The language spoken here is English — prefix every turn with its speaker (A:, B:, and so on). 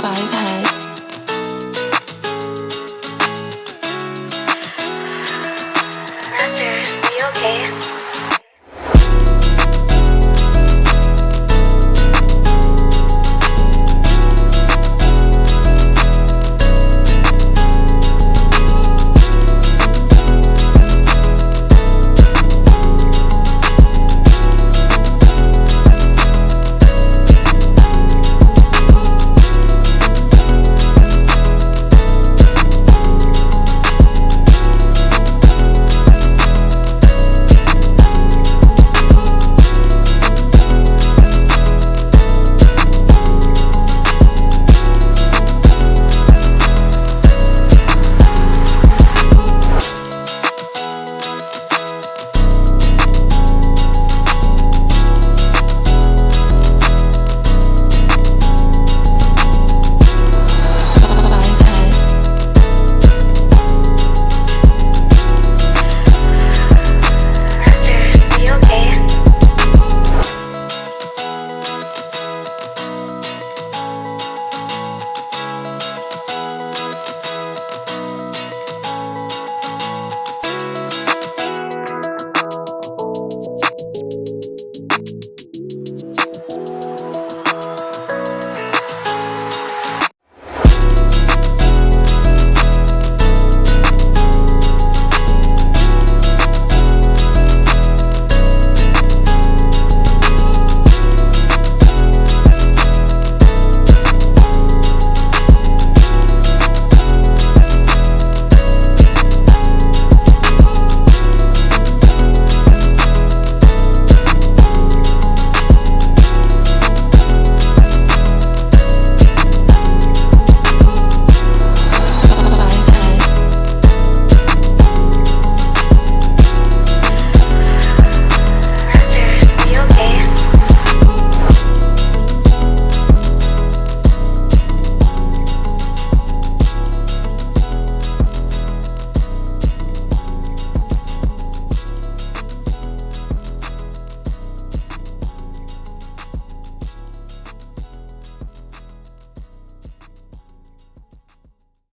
A: Master, are you okay?